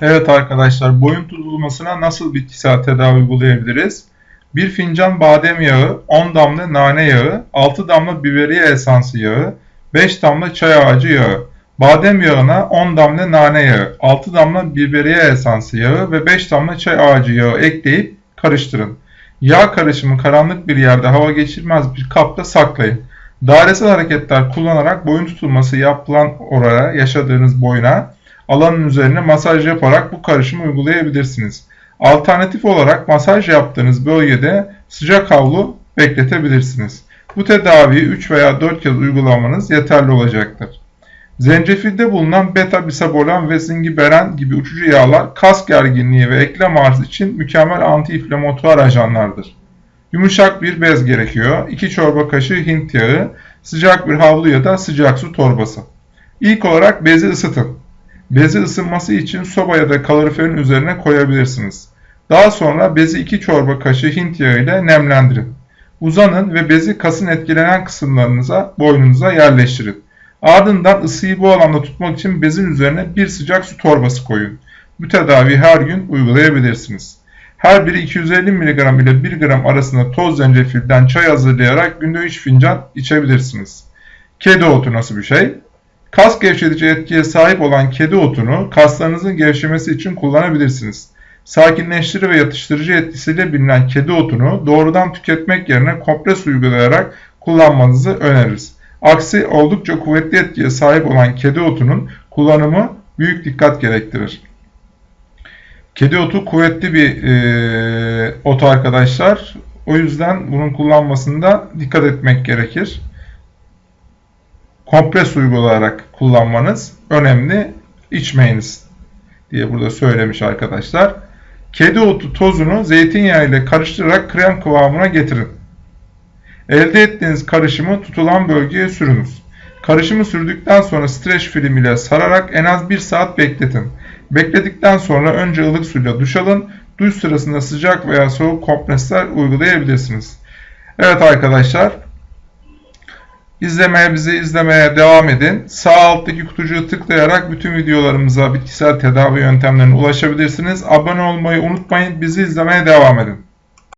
Evet arkadaşlar boyun tutulmasına nasıl bitkisel tedavi uygulayabiliriz? 1 fincan badem yağı, 10 damla nane yağı, 6 damla biberiye esansı yağı, 5 damla çay ağacı yağı. Badem yağına 10 damla nane yağı, 6 damla biberiye esansı yağı ve 5 damla çay ağacı yağı ekleyip karıştırın. Yağ karışımı karanlık bir yerde hava geçirmez bir kapta saklayın. Dairesel hareketler kullanarak boyun tutulması yapılan oraya yaşadığınız boyuna alanın üzerine masaj yaparak bu karışımı uygulayabilirsiniz. Alternatif olarak masaj yaptığınız bölgede sıcak havlu bekletebilirsiniz. Bu tedaviyi 3 veya 4 kez uygulamanız yeterli olacaktır. Zencefilde bulunan beta bisabolan ve zingiberan gibi uçucu yağlar kas gerginliği ve eklem ağrısı için mükemmel antiinflamatuar ajanlardır. Yumuşak bir bez gerekiyor. 2 çorba kaşığı hint yağı, sıcak bir havlu ya da sıcak su torbası. İlk olarak bezi ısıtın. Bezi ısınması için soba ya da kaloriferin üzerine koyabilirsiniz. Daha sonra bezi 2 çorba kaşığı hint yağı ile nemlendirin. Uzanın ve bezi kasın etkilenen kısımlarınıza, boynunuza yerleştirin. Ardından ısıyı bu alanda tutmak için bezin üzerine bir sıcak su torbası koyun. Bu tedaviyi her gün uygulayabilirsiniz. Her biri 250 mg ile 1 gram arasında toz zencefilden çay hazırlayarak günde 3 fincan içebilirsiniz. Kedi otu nasıl bir şey? Kas gevşetici etkiye sahip olan kedi otunu kaslarınızın gevşemesi için kullanabilirsiniz. Sakinleştirici ve yatıştırıcı etkisiyle bilinen kedi otunu doğrudan tüketmek yerine kompres uygulayarak kullanmanızı öneririz. Aksi oldukça kuvvetli etkiye sahip olan kedi otunun kullanımı büyük dikkat gerektirir. Kedi otu kuvvetli bir e, ot arkadaşlar. O yüzden bunun kullanmasında dikkat etmek gerekir. Kompres uygulayarak kullanmanız önemli. İçmeyiniz diye burada söylemiş arkadaşlar. Kedi otu tozunu zeytinyağı ile karıştırarak krem kıvamına getirin. Elde ettiğiniz karışımı tutulan bölgeye sürünüz. Karışımı sürdükten sonra streç film ile sararak en az 1 saat bekletin. Bekledikten sonra önce ılık suyla duş alın. Duş sırasında sıcak veya soğuk kompresler uygulayabilirsiniz. Evet arkadaşlar. İzlemeye bizi izlemeye devam edin. Sağ alttaki kutucuğu tıklayarak bütün videolarımıza bitkisel tedavi yöntemlerine ulaşabilirsiniz. Abone olmayı unutmayın. Bizi izlemeye devam edin.